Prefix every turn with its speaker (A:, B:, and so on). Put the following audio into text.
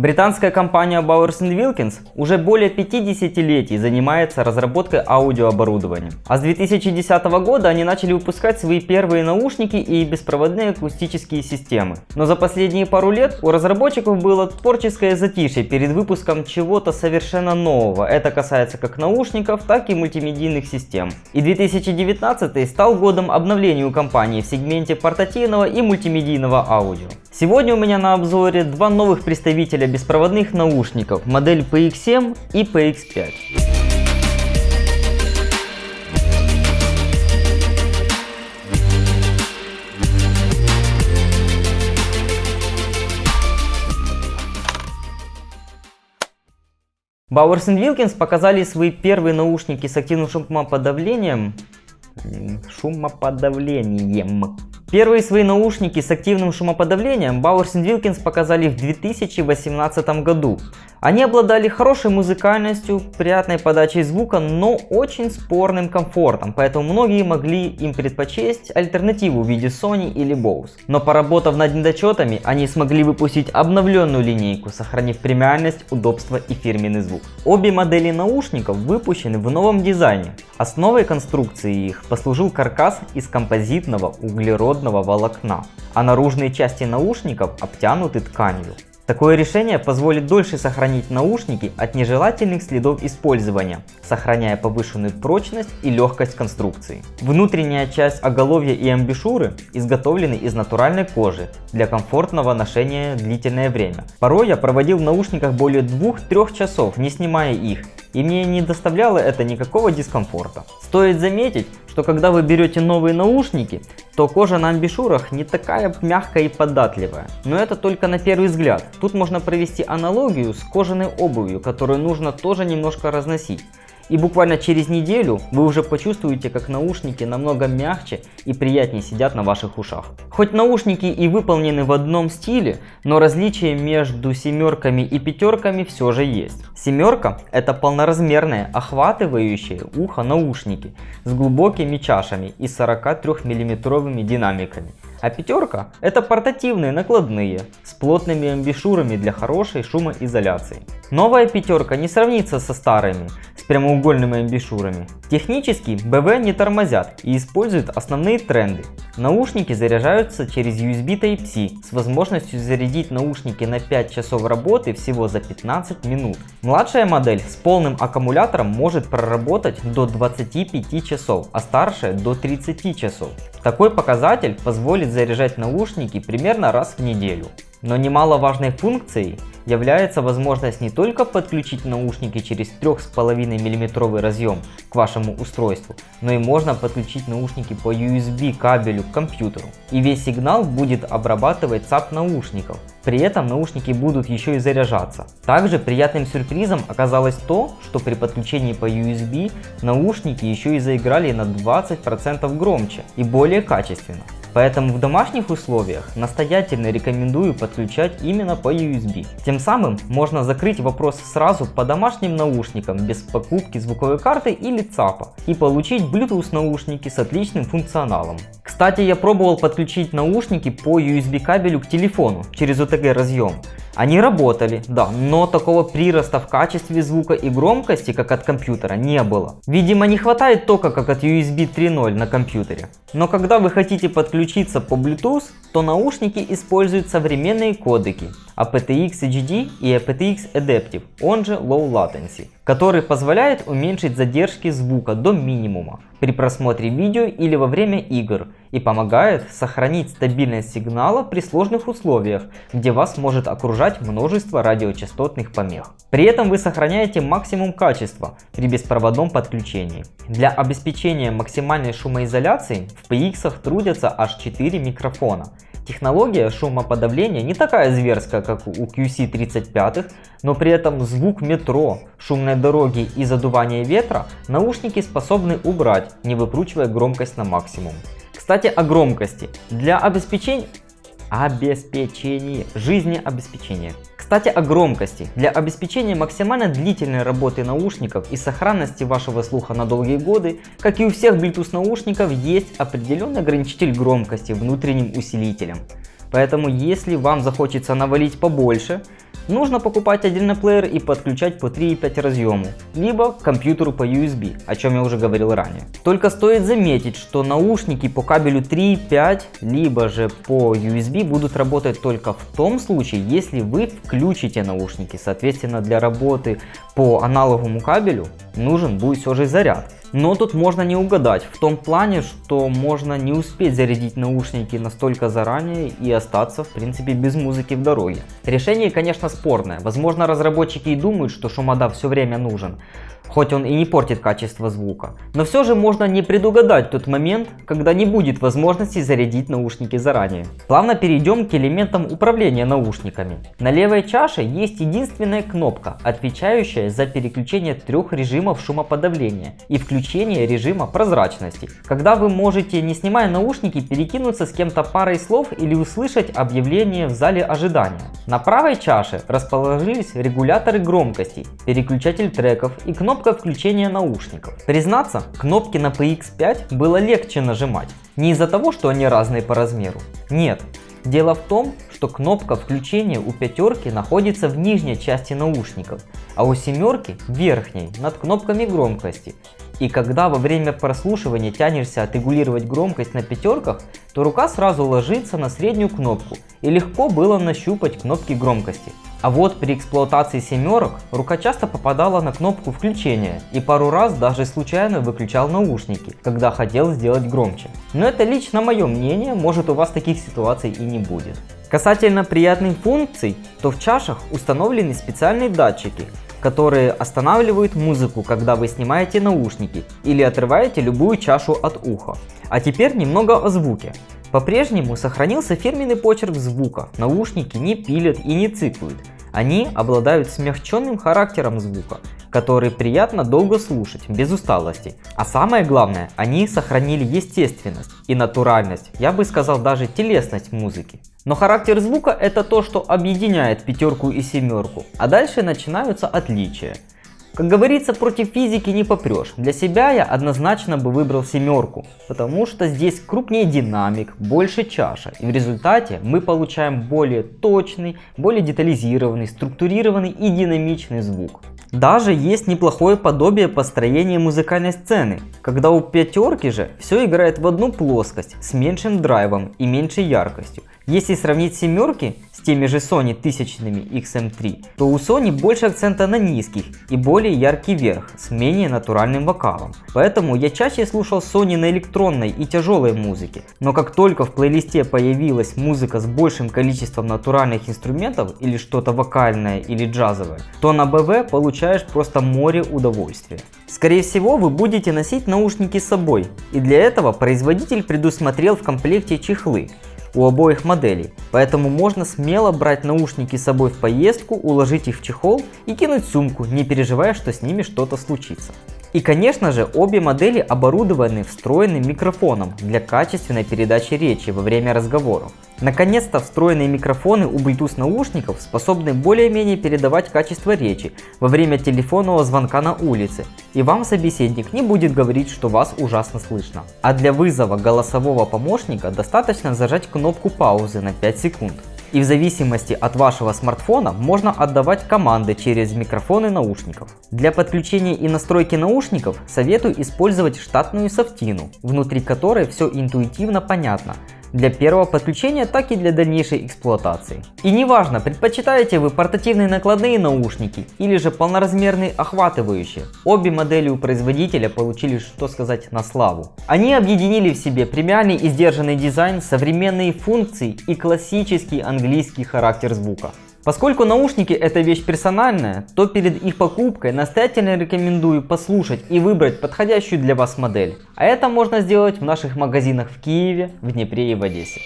A: Британская компания Bowers Wilkins уже более 50-летий занимается разработкой аудиооборудования. А с 2010 года они начали выпускать свои первые наушники и беспроводные акустические системы. Но за последние пару лет у разработчиков было творческое затишье перед выпуском чего-то совершенно нового. Это касается как наушников, так и мультимедийных систем. И 2019 стал годом обновления у компании в сегменте портативного и мультимедийного аудио. Сегодня у меня на обзоре два новых представителя беспроводных наушников, модель PX7 и PX5. Bowers Wilkins показали свои первые наушники с активным шумоподавлением шумоподавлением Первые свои наушники с активным шумоподавлением Bowers Wilkins показали в 2018 году. Они обладали хорошей музыкальностью, приятной подачей звука, но очень спорным комфортом, поэтому многие могли им предпочесть альтернативу в виде Sony или Bose. Но поработав над недочетами, они смогли выпустить обновленную линейку, сохранив премиальность, удобство и фирменный звук. Обе модели наушников выпущены в новом дизайне. Основой конструкции их послужил каркас из композитного углеродного волокна, а наружные части наушников обтянуты тканью. Такое решение позволит дольше сохранить наушники от нежелательных следов использования, сохраняя повышенную прочность и легкость конструкции. Внутренняя часть оголовья и амбушюры изготовлены из натуральной кожи для комфортного ношения длительное время. Порой я проводил в наушниках более 2-3 часов, не снимая их, и мне не доставляло это никакого дискомфорта. Стоит заметить, что когда вы берете новые наушники, то кожа на амбишурах не такая мягкая и податливая. Но это только на первый взгляд. Тут можно провести аналогию с кожаной обувью, которую нужно тоже немножко разносить. И буквально через неделю вы уже почувствуете, как наушники намного мягче и приятнее сидят на ваших ушах. Хоть наушники и выполнены в одном стиле, но различия между семерками и пятерками все же есть. Семерка это полноразмерные, охватывающие ухо наушники с глубокими чашами и 43 миллиметровыми динамиками. А пятерка – это портативные накладные с плотными амбишурами для хорошей шумоизоляции. Новая пятерка не сравнится со старыми прямоугольными амбишурами. Технически БВ не тормозят и используют основные тренды. Наушники заряжаются через USB Type-C с возможностью зарядить наушники на 5 часов работы всего за 15 минут. Младшая модель с полным аккумулятором может проработать до 25 часов, а старшая до 30 часов. Такой показатель позволит заряжать наушники примерно раз в неделю. Но немаловажной функцией является возможность не только подключить наушники через 3,5 мм разъем к вашему устройству, но и можно подключить наушники по USB кабелю к компьютеру. И весь сигнал будет обрабатывать ЦАП наушников. При этом наушники будут еще и заряжаться. Также приятным сюрпризом оказалось то, что при подключении по USB наушники еще и заиграли на 20% громче и более качественно. Поэтому в домашних условиях настоятельно рекомендую подключать именно по USB. Тем самым можно закрыть вопрос сразу по домашним наушникам без покупки звуковой карты или ЦАПа и получить Bluetooth наушники с отличным функционалом. Кстати, я пробовал подключить наушники по USB кабелю к телефону через OTG разъем. Они работали, да, но такого прироста в качестве звука и громкости, как от компьютера, не было. Видимо, не хватает тока, как от USB 3.0 на компьютере. Но когда вы хотите подключиться по Bluetooth, то наушники используют современные кодеки aptX HD и aptX Adaptive, он же Low Latency, который позволяет уменьшить задержки звука до минимума при просмотре видео или во время игр и помогает сохранить стабильность сигнала при сложных условиях, где вас может окружать множество радиочастотных помех. При этом вы сохраняете максимум качества при беспроводном подключении. Для обеспечения максимальной шумоизоляции в PX трудятся аж 4 микрофона. Технология шумоподавления не такая зверская, как у QC35, но при этом звук метро, шумной дороги и задувание ветра наушники способны убрать, не выкручивая громкость на максимум. Кстати о громкости. Для обеспечения обеспечения жизнеобеспечения кстати о громкости. Для обеспечения максимально длительной работы наушников и сохранности вашего слуха на долгие годы, как и у всех Bluetooth наушников, есть определенный ограничитель громкости внутренним усилителем. Поэтому если вам захочется навалить побольше, нужно покупать отдельно плеер и подключать по 3,5 разъему, либо к компьютеру по USB, о чем я уже говорил ранее. Только стоит заметить, что наушники по кабелю 3,5, либо же по USB будут работать только в том случае, если вы включите наушники. Соответственно, для работы по аналоговому кабелю нужен будет все же заряд. Но тут можно не угадать, в том плане, что можно не успеть зарядить наушники настолько заранее и остаться в принципе без музыки в дороге. Решение конечно спорное, возможно разработчики и думают, что шумодав все время нужен, хоть он и не портит качество звука. Но все же можно не предугадать тот момент, когда не будет возможности зарядить наушники заранее. Плавно перейдем к элементам управления наушниками. На левой чаше есть единственная кнопка, отвечающая за переключение трех режимов шумоподавления и включение режима прозрачности, когда вы можете, не снимая наушники, перекинуться с кем-то парой слов или услышать объявление в зале ожидания. На правой чаше расположились регуляторы громкости, переключатель треков и кнопка кнопка включения наушников. Признаться, кнопки на PX5 было легче нажимать. Не из-за того, что они разные по размеру. Нет. Дело в том, что кнопка включения у пятерки находится в нижней части наушников, а у семерки верхней, над кнопками громкости. И когда во время прослушивания тянешься отрегулировать громкость на пятерках, то рука сразу ложится на среднюю кнопку и легко было нащупать кнопки громкости. А вот при эксплуатации семерок рука часто попадала на кнопку включения и пару раз даже случайно выключал наушники, когда хотел сделать громче. Но это лично мое мнение, может у вас таких ситуаций и не будет. Касательно приятных функций, то в чашах установлены специальные датчики, которые останавливают музыку, когда вы снимаете наушники или отрываете любую чашу от уха. А теперь немного о звуке. По-прежнему сохранился фирменный почерк звука, наушники не пилят и не цикают. Они обладают смягченным характером звука, который приятно долго слушать, без усталости. А самое главное, они сохранили естественность и натуральность, я бы сказал даже телесность музыки. Но характер звука это то, что объединяет пятерку и семерку, а дальше начинаются отличия. Как говорится, против физики не попрешь. Для себя я однозначно бы выбрал семерку, потому что здесь крупнее динамик, больше чаша. И в результате мы получаем более точный, более детализированный, структурированный и динамичный звук. Даже есть неплохое подобие построения музыкальной сцены, когда у пятерки же все играет в одну плоскость с меньшим драйвом и меньшей яркостью. Если сравнить семерки с теми же Sony тысячными XM3, то у Sony больше акцента на низких и более яркий верх с менее натуральным вокалом. Поэтому я чаще слушал Sony на электронной и тяжелой музыке. Но как только в плейлисте появилась музыка с большим количеством натуральных инструментов или что-то вокальное или джазовое, то на БВ получаешь просто море удовольствия. Скорее всего вы будете носить наушники с собой и для этого производитель предусмотрел в комплекте чехлы у обоих моделей, поэтому можно смело брать наушники с собой в поездку, уложить их в чехол и кинуть сумку, не переживая, что с ними что-то случится. И конечно же обе модели оборудованы встроенным микрофоном для качественной передачи речи во время разговоров. Наконец-то встроенные микрофоны у Bluetooth наушников способны более-менее передавать качество речи во время телефонного звонка на улице, и вам собеседник не будет говорить, что вас ужасно слышно. А для вызова голосового помощника достаточно зажать кнопку паузы на 5 секунд. И в зависимости от вашего смартфона можно отдавать команды через микрофоны наушников. Для подключения и настройки наушников советую использовать штатную софтину, внутри которой все интуитивно понятно для первого подключения, так и для дальнейшей эксплуатации. И неважно, предпочитаете вы портативные накладные наушники или же полноразмерные охватывающие, обе модели у производителя получили, что сказать, на славу. Они объединили в себе премиальный и сдержанный дизайн, современные функции и классический английский характер звука. Поскольку наушники это вещь персональная, то перед их покупкой настоятельно рекомендую послушать и выбрать подходящую для вас модель. А это можно сделать в наших магазинах в Киеве, в Днепре и в Одессе.